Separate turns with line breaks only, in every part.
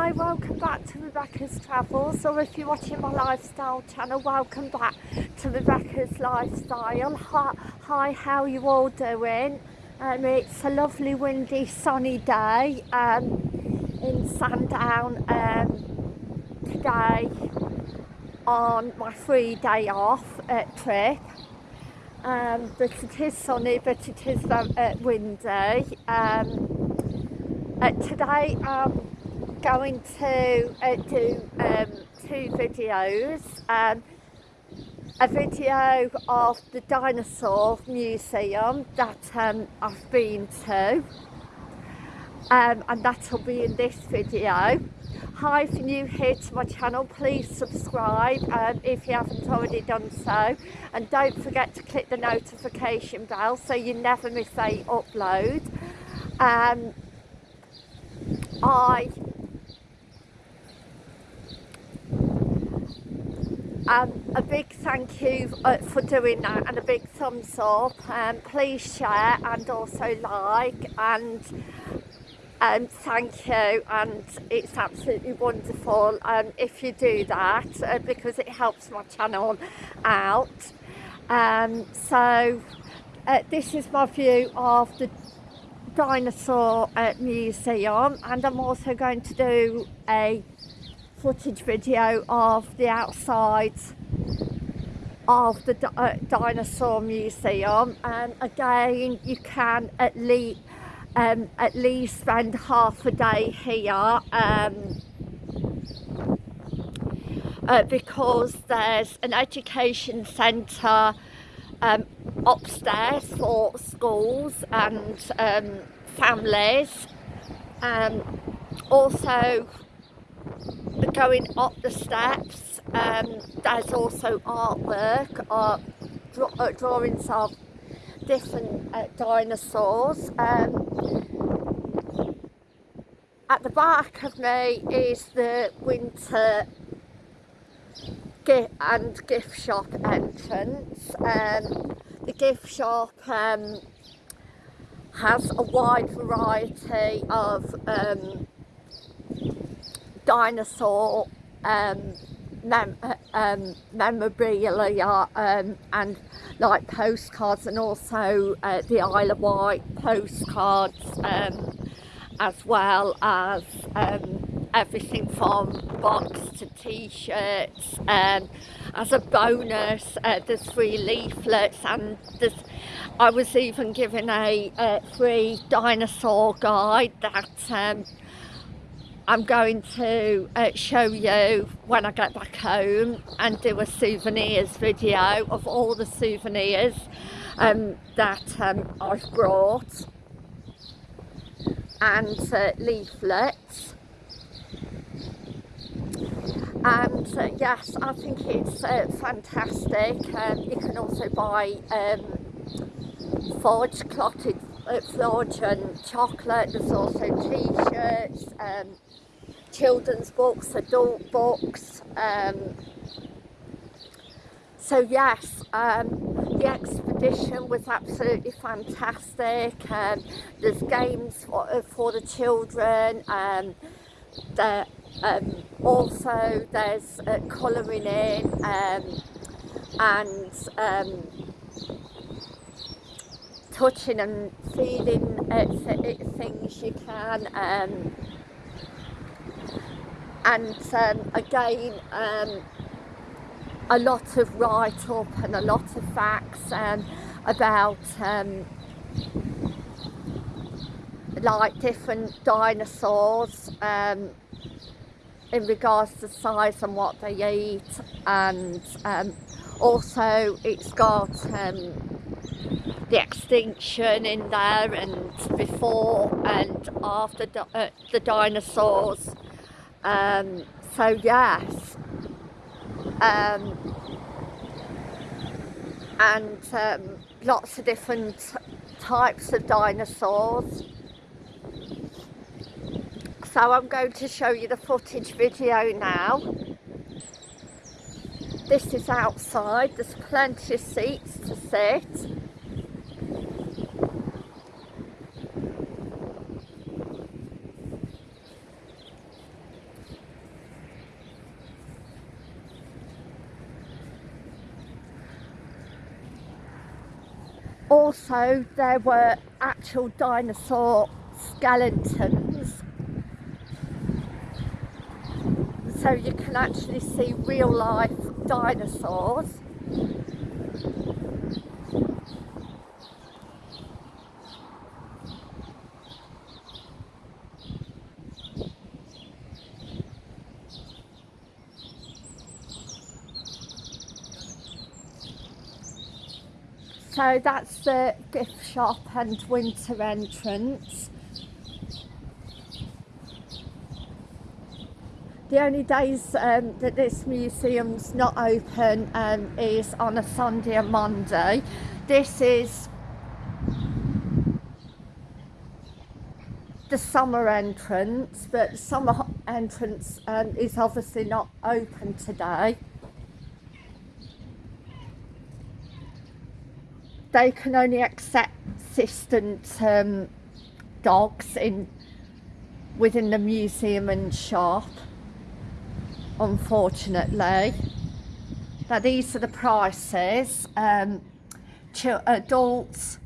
Hi, welcome back to Rebecca's Travels, or if you're watching my lifestyle channel, welcome back to Rebecca's Lifestyle. Hi, hi how you all doing? Um, it's a lovely, windy, sunny day um, in Sandown um, today on my free day off at trip. Um, but it is sunny, but it is uh, windy. Um, uh, today, um, going to uh, do um, two videos. Um, a video of the dinosaur museum that um, I've been to um, and that will be in this video. Hi, if you're new here to my channel, please subscribe um, if you haven't already done so and don't forget to click the notification bell so you never miss a upload. Um, I Um, a big thank you uh, for doing that and a big thumbs up. Um, please share and also like and um, thank you and it's absolutely wonderful um, if you do that uh, because it helps my channel out. Um, so uh, this is my view of the dinosaur uh, museum and I'm also going to do a footage video of the outside of the uh, dinosaur museum. And again you can at least um, at least spend half a day here um, uh, because there's an education centre um, upstairs for schools and um, families. Um, also going up the steps. Um, there's also artwork or draw, uh, drawings of different uh, dinosaurs. Um, at the back of me is the winter gift and gift shop entrance. Um, the gift shop um, has a wide variety of um, dinosaur um, mem um, memorabilia um, and like postcards and also uh, the Isle of Wight postcards um, as well as um, everything from box to t-shirts um, as a bonus uh, there's free leaflets and there's I was even given a, a free dinosaur guide that um, I'm going to uh, show you when I get back home and do a souvenirs video of all the souvenirs um, that um, I've brought. And uh, leaflets. And uh, yes I think it's uh, fantastic. Um, you can also buy um, forged clotted forge and chocolate there's also t-shirts um, children's books, adult books. Um, so yes, um, the expedition was absolutely fantastic. Um, there's games for, uh, for the children. Um, there, um, also there's uh, colouring in um, and um, touching and feeling uh, things you can. Um, and um, again um, a lot of write-up and a lot of facts um, about um, like different dinosaurs um, in regards to size and what they eat and um, also it's got the extinction in there and before and after uh, the dinosaurs um, so yes, um, and um, lots of different types of dinosaurs. So I'm going to show you the footage video now. This is outside, there's plenty of seats to sit. Also there were actual dinosaur skeletons. So you can actually see real life dinosaurs So that's the gift shop and winter entrance. The only days um, that this museum's not open um, is on a Sunday and Monday. This is the summer entrance, but summer entrance um, is obviously not open today. They can only accept assistant um, dogs in within the museum and shop unfortunately. Now these are the prices um, adults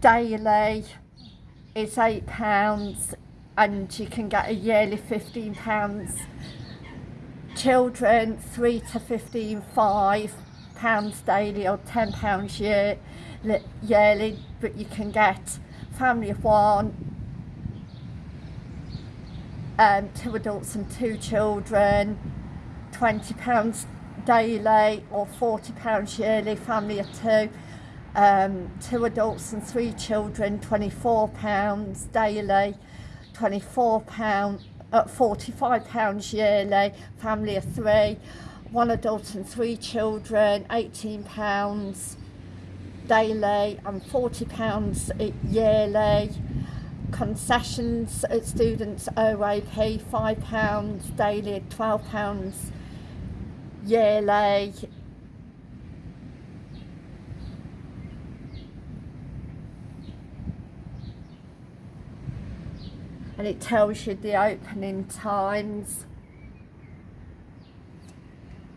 daily is eight pounds and you can get a yearly 15 pounds. Children 3 to 15 5 pounds daily or 10 pounds year, yearly but you can get family of one um, two adults and two children 20 pounds daily or 40 pounds yearly family of two um, two adults and three children 24 pounds daily 24 pound at uh, 45 pounds yearly family of three one adult and three children, £18 daily and £40 yearly. Concessions at students OAP, £5 daily, £12 yearly. And it tells you the opening times.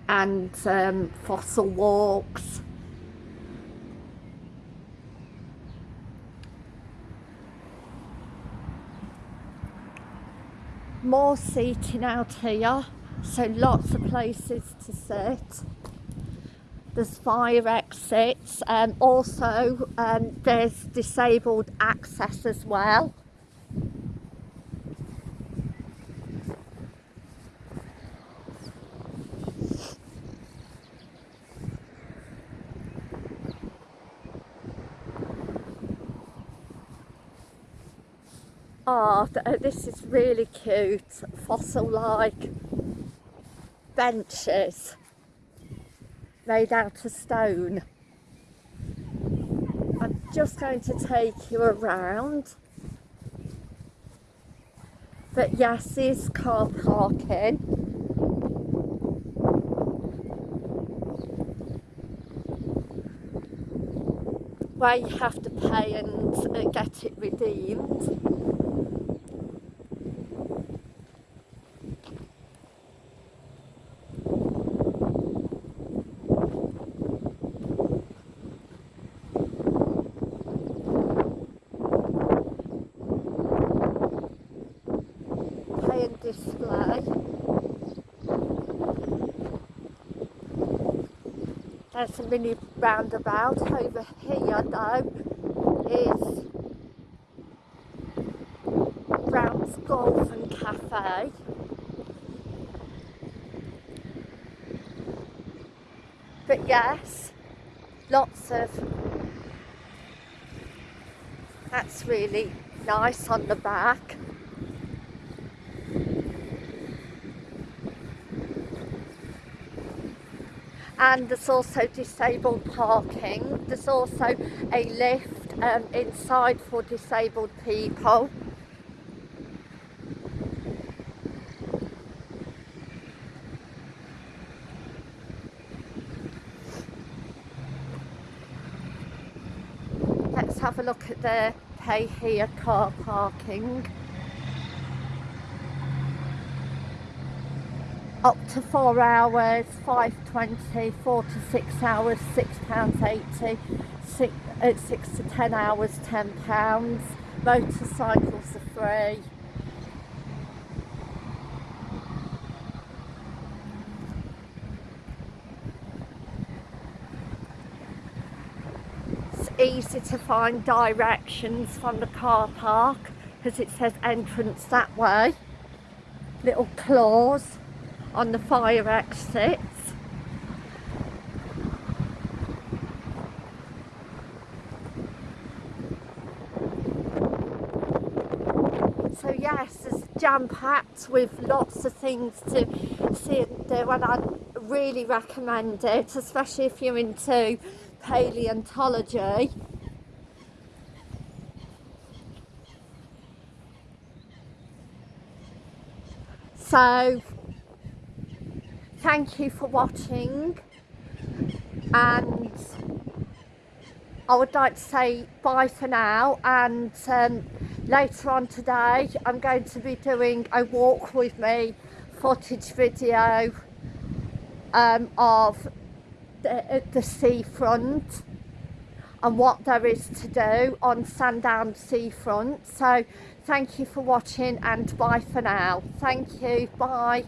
And um, fossil walks. More seating out here, so lots of places to sit. There's fire exits, um, also um, there's disabled access as well. Oh, this is really cute, fossil-like benches made out of stone. I'm just going to take you around. But yes, is car parking. Where you have to pay and uh, get it redeemed. Display. There's a mini roundabout over here though is Brown's Golf and Cafe. But yes, lots of that's really nice on the back. And there's also disabled parking. There's also a lift um, inside for disabled people. Let's have a look at the pay here car parking. up to four hours, five twenty, four to six hours, six pounds eighty, six, uh, six to ten hours, ten pounds. Motorcycles are free. It's easy to find directions from the car park because it says entrance that way. Little claws on the fire exits. So yes, it's jam-packed with lots of things to see and do and I really recommend it, especially if you're into paleontology. So thank you for watching and I would like to say bye for now and um, later on today I'm going to be doing a walk with me footage video um, of the, the seafront and what there is to do on Sandown seafront. So thank you for watching and bye for now. Thank you. Bye